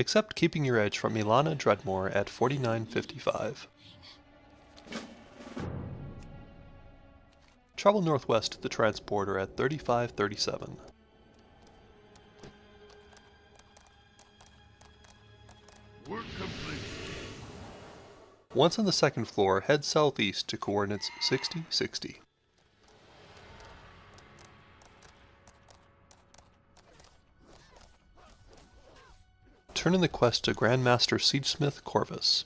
except keeping your edge from Ilana Dreadmore at 49.55. Travel northwest to the transporter at 35.37. Work complete. Once on the second floor, head southeast to coordinates 60, 60. Turn in the quest to Grandmaster Siegesmith Corvus.